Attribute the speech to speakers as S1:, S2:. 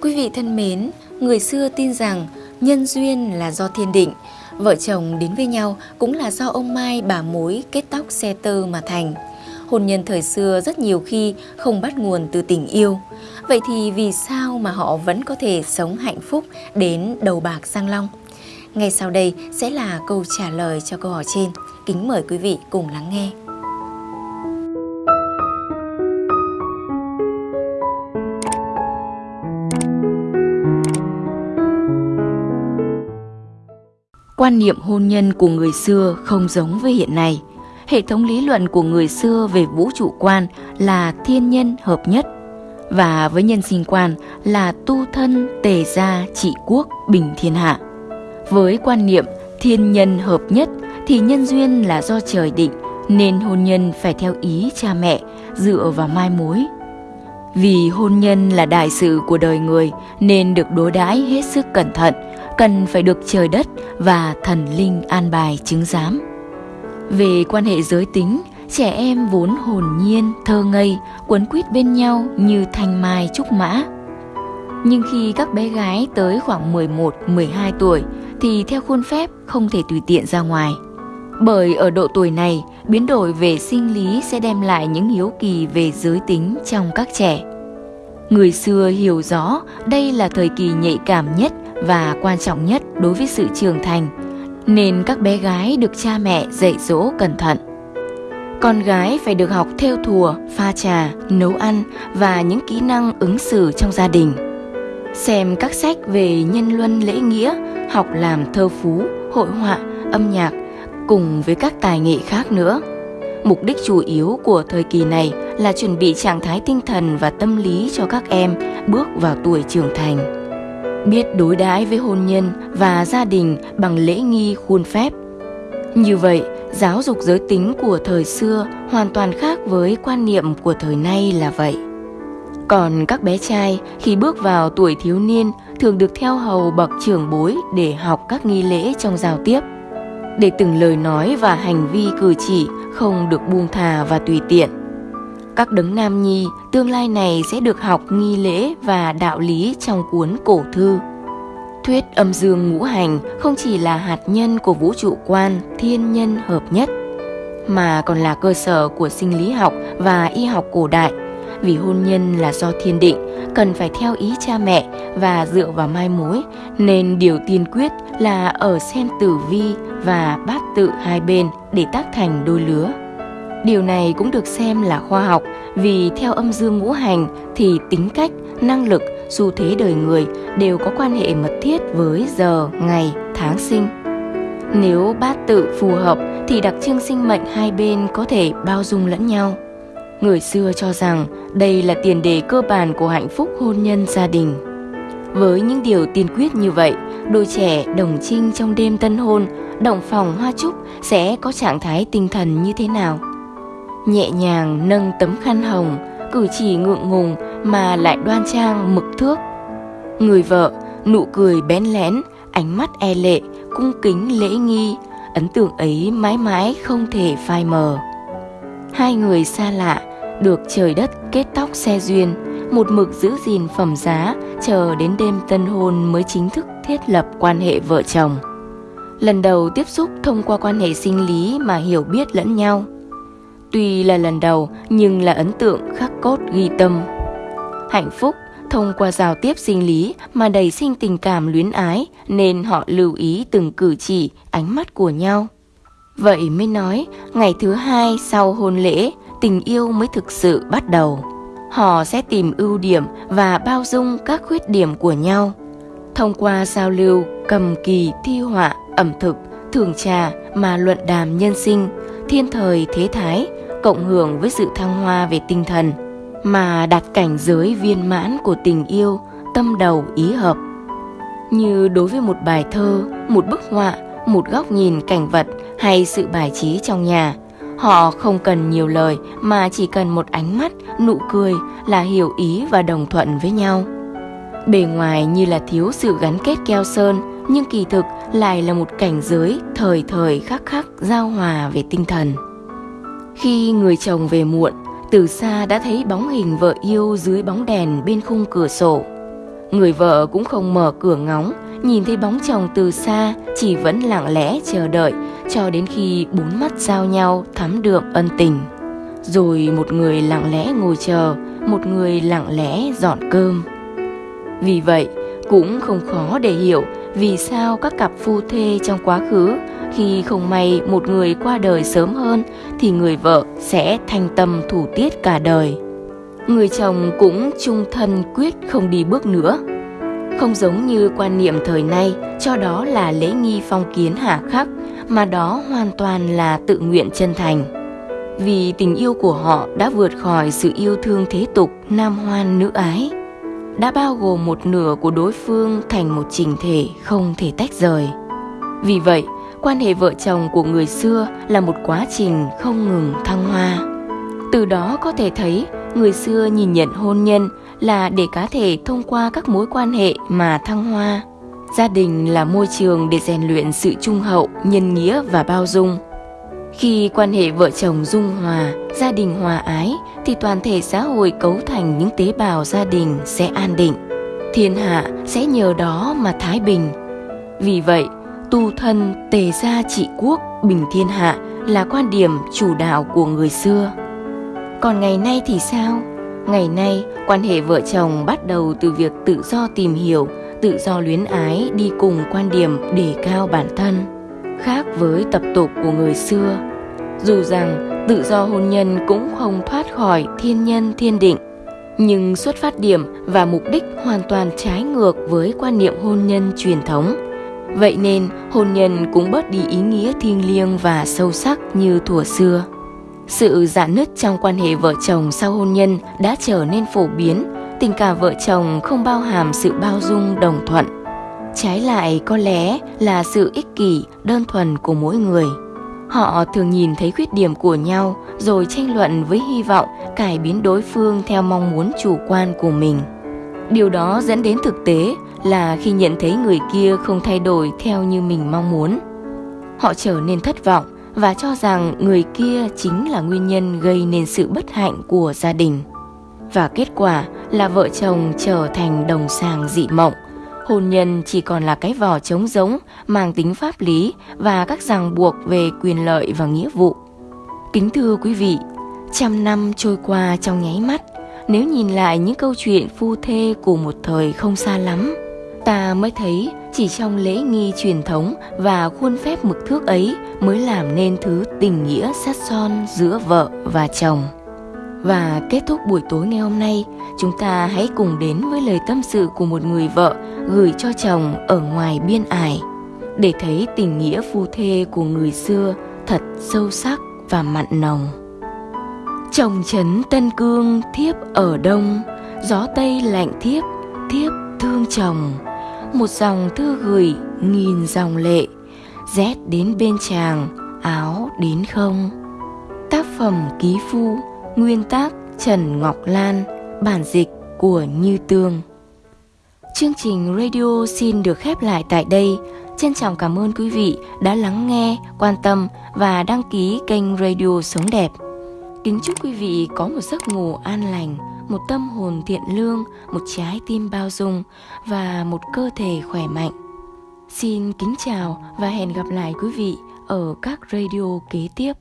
S1: Quý vị thân mến, người xưa tin rằng nhân duyên là do thiên định, vợ chồng đến với nhau cũng là do ông Mai bà mối kết tóc xe tơ mà thành. Hôn nhân thời xưa rất nhiều khi không bắt nguồn từ tình yêu. Vậy thì vì sao mà họ vẫn có thể sống hạnh phúc đến đầu bạc sang long? Ngay sau đây sẽ là câu trả lời cho câu hỏi trên. Kính mời quý vị cùng lắng nghe. Quan niệm hôn nhân của người xưa không giống với hiện nay. Hệ thống lý luận của người xưa về vũ trụ quan là thiên nhân hợp nhất và với nhân sinh quan là tu thân tề gia trị quốc bình thiên hạ. Với quan niệm thiên nhân hợp nhất thì nhân duyên là do trời định nên hôn nhân phải theo ý cha mẹ dựa vào mai mối. Vì hôn nhân là đại sự của đời người nên được đối đãi hết sức cẩn thận, cần phải được trời đất và thần linh an bài chứng giám. Về quan hệ giới tính, trẻ em vốn hồn nhiên, thơ ngây, quấn quýt bên nhau như thanh mai trúc mã. Nhưng khi các bé gái tới khoảng 11, 12 tuổi thì theo khuôn phép không thể tùy tiện ra ngoài. Bởi ở độ tuổi này, biến đổi về sinh lý sẽ đem lại những hiếu kỳ về giới tính trong các trẻ. Người xưa hiểu rõ đây là thời kỳ nhạy cảm nhất và quan trọng nhất đối với sự trưởng thành, nên các bé gái được cha mẹ dạy dỗ cẩn thận. Con gái phải được học theo thùa, pha trà, nấu ăn và những kỹ năng ứng xử trong gia đình. Xem các sách về nhân luân lễ nghĩa, học làm thơ phú, hội họa, âm nhạc cùng với các tài nghệ khác nữa. Mục đích chủ yếu của thời kỳ này là chuẩn bị trạng thái tinh thần và tâm lý cho các em bước vào tuổi trưởng thành. Biết đối đãi với hôn nhân và gia đình bằng lễ nghi khuôn phép. Như vậy, giáo dục giới tính của thời xưa hoàn toàn khác với quan niệm của thời nay là vậy. Còn các bé trai khi bước vào tuổi thiếu niên thường được theo hầu bậc trưởng bối để học các nghi lễ trong giao tiếp. Để từng lời nói và hành vi cử chỉ không được buông thà và tùy tiện. Các đấng nam nhi tương lai này sẽ được học nghi lễ và đạo lý trong cuốn cổ thư. Thuyết âm dương ngũ hành không chỉ là hạt nhân của vũ trụ quan thiên nhân hợp nhất, mà còn là cơ sở của sinh lý học và y học cổ đại vì hôn nhân là do thiên định, cần phải theo ý cha mẹ và dựa vào mai mối, nên điều tiên quyết là ở sen tử vi và bát tự hai bên để tác thành đôi lứa. Điều này cũng được xem là khoa học vì theo âm dương ngũ hành thì tính cách, năng lực, xu thế đời người đều có quan hệ mật thiết với giờ, ngày, tháng sinh. Nếu bát tự phù hợp thì đặc trưng sinh mệnh hai bên có thể bao dung lẫn nhau. Người xưa cho rằng đây là tiền đề cơ bản của hạnh phúc hôn nhân gia đình. Với những điều tiên quyết như vậy, đôi trẻ đồng trinh trong đêm tân hôn, động phòng hoa trúc sẽ có trạng thái tinh thần như thế nào? Nhẹ nhàng nâng tấm khăn hồng, cử chỉ ngượng ngùng mà lại đoan trang mực thước. Người vợ, nụ cười bén lén, ánh mắt e lệ, cung kính lễ nghi, ấn tượng ấy mãi mãi không thể phai mờ. Hai người xa lạ được trời đất kết tóc xe duyên, một mực giữ gìn phẩm giá, chờ đến đêm tân hôn mới chính thức thiết lập quan hệ vợ chồng. Lần đầu tiếp xúc thông qua quan hệ sinh lý mà hiểu biết lẫn nhau. Tuy là lần đầu nhưng là ấn tượng khắc cốt ghi tâm. Hạnh phúc thông qua giao tiếp sinh lý mà đầy sinh tình cảm luyến ái nên họ lưu ý từng cử chỉ, ánh mắt của nhau. Vậy mới nói, ngày thứ hai sau hôn lễ, tình yêu mới thực sự bắt đầu. Họ sẽ tìm ưu điểm và bao dung các khuyết điểm của nhau. Thông qua giao lưu, cầm kỳ, thi họa, ẩm thực, thường trà mà luận đàm nhân sinh, thiên thời thế thái, cộng hưởng với sự thăng hoa về tinh thần, mà đạt cảnh giới viên mãn của tình yêu, tâm đầu ý hợp. Như đối với một bài thơ, một bức họa, một góc nhìn cảnh vật hay sự bài trí trong nhà, Họ không cần nhiều lời mà chỉ cần một ánh mắt, nụ cười là hiểu ý và đồng thuận với nhau. Bề ngoài như là thiếu sự gắn kết keo sơn, nhưng kỳ thực lại là một cảnh giới thời thời khắc khắc giao hòa về tinh thần. Khi người chồng về muộn, từ xa đã thấy bóng hình vợ yêu dưới bóng đèn bên khung cửa sổ. Người vợ cũng không mở cửa ngóng, nhìn thấy bóng chồng từ xa, chỉ vẫn lặng lẽ chờ đợi, cho đến khi bốn mắt giao nhau thắm đượm ân tình. Rồi một người lặng lẽ ngồi chờ, một người lặng lẽ dọn cơm. Vì vậy, cũng không khó để hiểu vì sao các cặp phu thê trong quá khứ, khi không may một người qua đời sớm hơn, thì người vợ sẽ thành tâm thủ tiết cả đời. Người chồng cũng trung thân quyết không đi bước nữa. Không giống như quan niệm thời nay, cho đó là lễ nghi phong kiến hạ khắc, mà đó hoàn toàn là tự nguyện chân thành. Vì tình yêu của họ đã vượt khỏi sự yêu thương thế tục, nam hoan nữ ái đã bao gồm một nửa của đối phương thành một trình thể không thể tách rời. Vì vậy, quan hệ vợ chồng của người xưa là một quá trình không ngừng thăng hoa. Từ đó có thể thấy, người xưa nhìn nhận hôn nhân là để cá thể thông qua các mối quan hệ mà thăng hoa. Gia đình là môi trường để rèn luyện sự trung hậu, nhân nghĩa và bao dung. Khi quan hệ vợ chồng dung hòa, gia đình hòa ái thì toàn thể xã hội cấu thành những tế bào gia đình sẽ an định. Thiên hạ sẽ nhờ đó mà thái bình. Vì vậy, tu thân tề gia trị quốc bình thiên hạ là quan điểm chủ đạo của người xưa. Còn ngày nay thì sao? Ngày nay, quan hệ vợ chồng bắt đầu từ việc tự do tìm hiểu, tự do luyến ái đi cùng quan điểm đề cao bản thân. Khác với tập tục của người xưa, dù rằng tự do hôn nhân cũng không thoát khỏi thiên nhân thiên định, nhưng xuất phát điểm và mục đích hoàn toàn trái ngược với quan niệm hôn nhân truyền thống. Vậy nên hôn nhân cũng bớt đi ý nghĩa thiêng liêng và sâu sắc như thuở xưa. Sự giãn nứt trong quan hệ vợ chồng sau hôn nhân đã trở nên phổ biến, tình cảm vợ chồng không bao hàm sự bao dung đồng thuận. Trái lại có lẽ là sự ích kỷ đơn thuần của mỗi người. Họ thường nhìn thấy khuyết điểm của nhau rồi tranh luận với hy vọng cải biến đối phương theo mong muốn chủ quan của mình. Điều đó dẫn đến thực tế là khi nhận thấy người kia không thay đổi theo như mình mong muốn, họ trở nên thất vọng và cho rằng người kia chính là nguyên nhân gây nên sự bất hạnh của gia đình. Và kết quả là vợ chồng trở thành đồng sàng dị mộng, hôn nhân chỉ còn là cái vỏ trống giống mang tính pháp lý và các ràng buộc về quyền lợi và nghĩa vụ. Kính thưa quý vị, trăm năm trôi qua trong nháy mắt, nếu nhìn lại những câu chuyện phu thê của một thời không xa lắm, ta mới thấy chỉ trong lễ nghi truyền thống và khuôn phép mực thước ấy mới làm nên thứ tình nghĩa sát son giữa vợ và chồng. Và kết thúc buổi tối ngày hôm nay, chúng ta hãy cùng đến với lời tâm sự của một người vợ gửi cho chồng ở ngoài biên ải để thấy tình nghĩa phu thê của người xưa thật sâu sắc và mặn nồng. Chồng trấn Tân Cương thiếp ở đông, gió tây lạnh thiếp, thiếp thương chồng. Một dòng thư gửi nghìn dòng lệ, rét đến bên chàng, áo đến không. Tác phẩm ký phu Nguyên tác Trần Ngọc Lan, bản dịch của Như Tương. Chương trình radio xin được khép lại tại đây. Trân trọng cảm ơn quý vị đã lắng nghe, quan tâm và đăng ký kênh Radio Sống Đẹp. Kính chúc quý vị có một giấc ngủ an lành, một tâm hồn thiện lương, một trái tim bao dung và một cơ thể khỏe mạnh. Xin kính chào và hẹn gặp lại quý vị ở các radio kế tiếp.